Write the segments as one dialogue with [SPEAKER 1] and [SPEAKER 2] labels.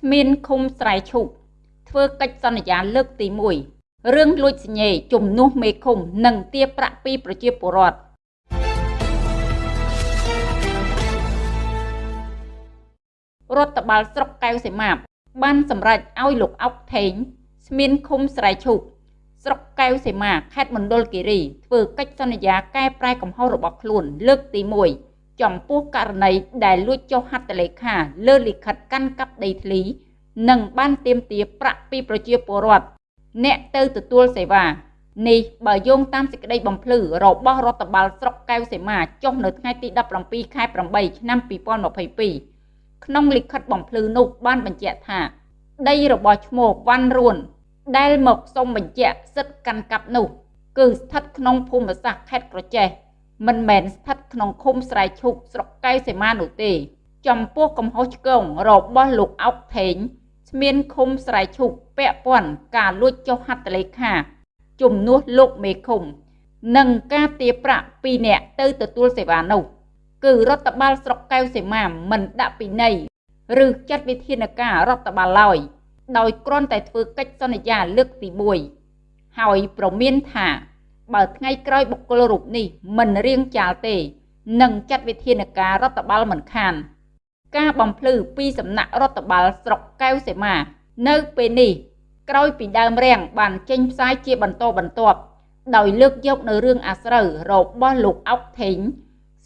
[SPEAKER 1] ស្មានឃុំស្រែឈូកធ្វើកិច្ចសន្យាលើកទី1រឿងលួចសញ្ញេជំនួសមេឃុំ និងទារប្រាក់ពីប្រជាពលរដ្ឋរដ្ឋបាលស្រុកកែវសីមាបានសម្រេចឲ្យលោកអុកថេងស្មានឃុំស្រែឈូកស្រុកកែវសីមាខេត្តមណ្ឌលគិរីធ្វើកិច្ចសន្យាកែប្រែកំហុសរបស់ខ្លួនលើកទី1 ចំពោះករណីដែលលួចចុះហត្ថលេខាលើលិខិតកាន់កាប់ដីធ្លី និងបានទាមទារប្រាក់ពីប្រជាពលរដ្ឋអ្នកទៅទទួលសេវានេះបើយោងតាមសេចក្តីបំភ្លឺរបស់រដ្ឋបាលស្រុកកែវសីមាចុះនៅថ្ងៃទី17ខែ8ឆ្នាំ2022ក្នុងលិខិតបំភ្លឺនោះបានបញ្ជាក់ថា ដីរបស់ឈ្មោះវ៉ាន់រួន ដែលមកសុំបញ្ជាក់សិទ្ធិកាន់កាប់នោះ គឺស្ថិតក្នុងភូមិសាស្ត្រខេត្តក្រចេះ មិនមែនស្ថិតក្នុងឃុំស្រែឈូកស្រុកកែវសីមានោះទេ ចំពោះកំហុសឆ្គងរបស់លោកអុកថេងស្មានឃុំស្រែឈូកពាក់ព័ន្ធការលួចចុះហត្ថលេខា ជំនួសលោកមេឃុំ និងការទារប្រាក់ពីអ្នកទៅទទួលសេវានោះគឺរដ្ឋបាលស្រុកកែវសីមាមិនដាក់ពិន័យឬចាត់វិធានការរដ្ឋបាលឡើយដោយគ្រាន់តែធ្វើកិច្ចសន្យាលើកទី1ហើយប្រមានថា បើថ្ងៃក្រោយបុគ្គលរូបនេះមិនរៀងចាលទេនឹងចាត់វិធានការរដ្ឋបាលមិនខាន។ការបំភ្លឺពីសំណាក់រដ្ឋបាលស្រុកកែវសីមា នៅពេលនេះក្រោយពីដើមរាំងបានចេញផ្សាយជាបន្តបន្ទាប់ដោយលើកយកនៅរឿងអាស្រូវរបស់លោកអុកថេង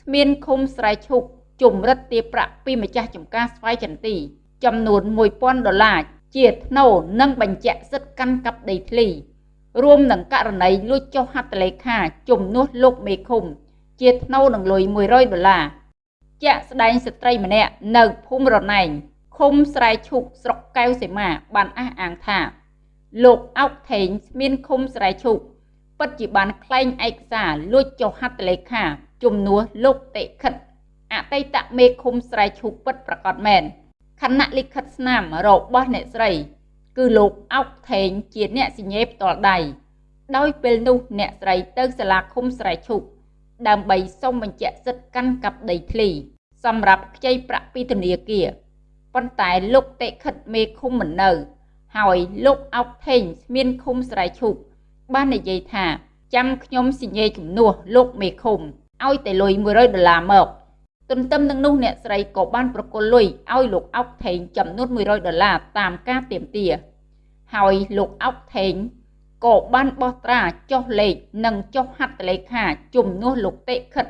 [SPEAKER 1] ស្មានឃុំស្រែឈុកជំរិតទាប្រាក់ពីម្ចាស់ចំការស្វាយចន្ទី ចំនួន1000ដុល្លារជាថ្នូរនិងបញ្ជាក់សិទ្ធិកាន់កាប់ដីធ្លី រួមនឹងករណីលួចចុះហត្ថលេខាជំនួសលោកមេឃុំ ជាថ្នូរនឹងលុយ100ដុល្លារជាក់ស្ដែងស្ត្រីម្នាក់នៅភូមិរណែងឃុំស្រែឈូកស្រុកកែវសីមា បានអះអាងថាលោកអោកថេងស្មានឃុំស្រែឈូកពិតជាបានក្លែងឯកសារលួចចុះហត្ថលេខាជំនួសលោកតិខិតអតីតមេឃុំស្រែឈូកពិតប្រកបមែនខណៈលិខិតស្នាមរបស់អ្នកស្រី គឺលោកអោកថេងជាអ្នកសញ្ញេផ្ទាល់ដៃដោយពេលនោះអ្នកស្រីទៅសាលាឃុំស្រែឈូកដើម្បីសុំបញ្ជាក់សិទ្ធិកាន់កាប់ដីធ្លី សម្រាប់ខ្ចីប្រាក់ពីធនាគារប៉ុន្តែលោកតេខិតមេឃុំមិននៅ ហើយលោកអោកថេងស្មានឃុំស្រែឈូកបាននិយាយថាចាំខ្ញុំសញ្ញេជំនួសលោកមេឃុំឲ្យតែលុយ100ដុល្លារមក ទន្ទឹមនឹងនោះអ្នកស្រីក៏បានប្រគល់លុយឲ្យលោកអោកថេងចំនួន100ដុល្លារតាមការទាមទារហើយលោកអោកថេងក៏បានបោះត្រាចុះលេខនិងចុះហត្ថលេខាជំនួសលោកតិខិត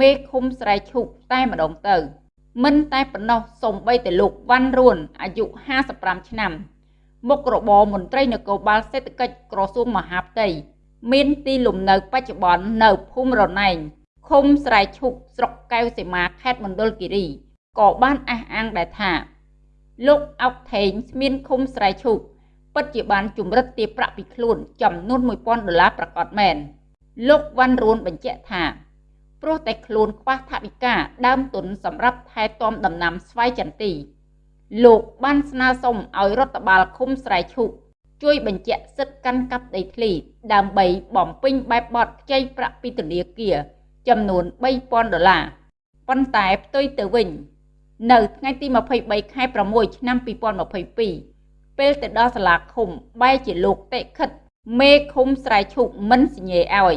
[SPEAKER 1] មេឃុំស្រែឈូកតែម្ដងទៅ មិនតែប៉ុណ្ណោះសំបីតែលោកវ៉ាន់រួនអាយុ55ឆ្នាំមុខរបរមន្ត្រីនគរបាលសេដ្ឋកិច្ចក្រសួងមហាផ្ទៃមានទីលំនៅបច្ចុប្បន្ននៅភូមិរណែង ឃុំស្រែឈូកស្រុកកែវសីមាខេត្តមណ្ឌលគិរីក៏បានអះអាងដែរថា លោកអុកថេងស្មានឃុំស្រែឈូកពិតជាបានជំរិតទារប្រាក់ពីខ្លួនចំនួន1000ដុល្លារប្រកបមែនលោកវ៉ាន់រួនបញ្ជាក់ថាព្រោះតែខ្លួនខ្វះថវិកាដើមទុនសម្រាប់ថែទាំដំណាំស្វាយចន្ទី លោកបានស្នើសុំឲ្យរដ្ឋបាលឃុំស្រែឈូកជួយបញ្ជាក់សិទ្ធិកាន់កាប់ដីធ្លី ដើម្បីបំពេញបែបបទខ្ចីប្រាក់ពីធនាគារ ចំនួន3000ដុល្លារប៉ុន្តែផ្ទុយទៅវិញ នៅថ្ងៃទី23ខែ6ឆ្នាំ2022ពេលទៅដល់សាលាឃុំបែរជាលោកតិខិតមេឃុំស្រែឈូកមិនសញ្ញេឲ្យ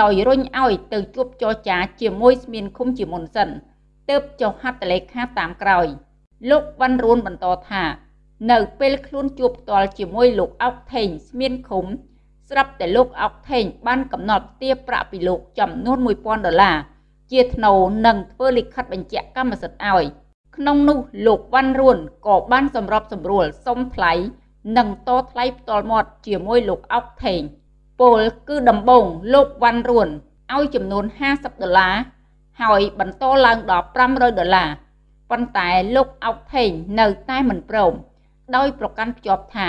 [SPEAKER 1] ដោយរុញឲ្យទៅជួបចរចាជាមួយស្មានឃុំជាមុនសិនទើបចុះហត្ថលេខាតាមក្រោយ លោកវ៉ាន់រួនបន្តថា នៅពេលខ្លួនជួបផ្ទាល់ជាមួយលោកអុកថេងស្មានឃុំ ស្រាប់តែលោកអុកថេងបានកំណត់ទារប្រាក់ពីលោកចំនួន1000ដុល្លារជាថ្នូរនិងធ្វើលិខិតបញ្ជាក់កម្មសិទ្ធិឲ្យក្នុងនោះលោកវ៉ាន់រួនក៏បានសម្របសម្រួលសុំថ្លៃនិងតថ្លៃផ្ទាល់មាត់ជាមួយលោកអុកថេងពលគឺដំបងលោកវ៉ាន់រួនឲ្យចំនួន50ដុល្លារហើយបន្តឡើងដល់500ដុល្លារប៉ុន្តែលោកអុកថេងនៅតែមិនព្រមដោយប្រកាន់ភ្ជាប់ថា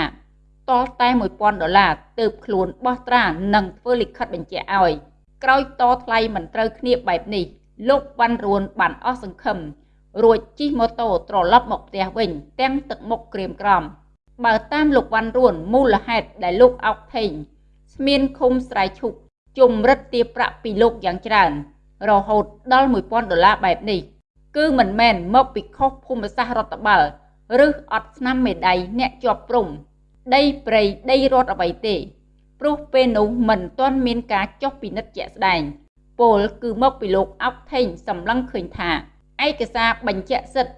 [SPEAKER 1] តតែ1000ដុល្លារទើបខ្លួនបោះត្រានិងធ្វើលិខិតបញ្ជាក់ឲ្យក្រោយតថ្លៃមិនត្រូវគ្នាបែបនេះលោកវ៉ាន់រួនបានអស់សង្ឃឹមរួចជិះម៉ូតូត្រឡប់មកផ្ទះវិញ ទាំងទឹកមុខក្រៀមក្រំបើតាមលោកវ៉ាន់រួនមូលហេតុដែលលោកអោកថេងស្មានឃុំស្រែឈុកជំរិតទាប្រាក់ពីលោកយ៉ាងច្រើន រហូតដល់1000ដុល្លារបែបនេះគឺមិនមែនមកពីខុសភូមិសាស្ត្ររដ្ឋបាល ឬអត់ស្នាមមេដៃអ្នកជាប់ព្រំ ដីព្រៃដីរដ្ឋអ្វីទេ ព្រោះពេលនោះមិនទាន់មានការចុះពិនិត្យជាក់ស្ដែងពលគឺមកពីលោកអោកថេងសម្លឹងឃើញថាឯកសារបញ្ជាក់សិទ្ធិ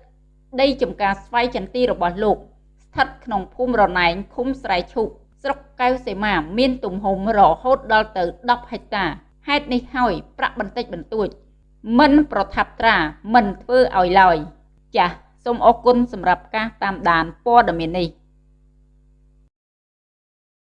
[SPEAKER 1] ដីចំការស្វ័យចន្ទីរបស់លោក ស្ថិតក្នុងភូមិរណែងឃុំស្រែឈូកស្រុកកៅសេមាមានទំហំរហូតដល់ទៅ10ហិកតាហេតុនេះហើយប្រាក់បន្តិចបន្តួច មិនប្រថាប់ត្រាមិនធ្វើឲ្យឡើយចាសសូមអរគុណសម្រាប់ការតាមដានព័ត៌មាននេះ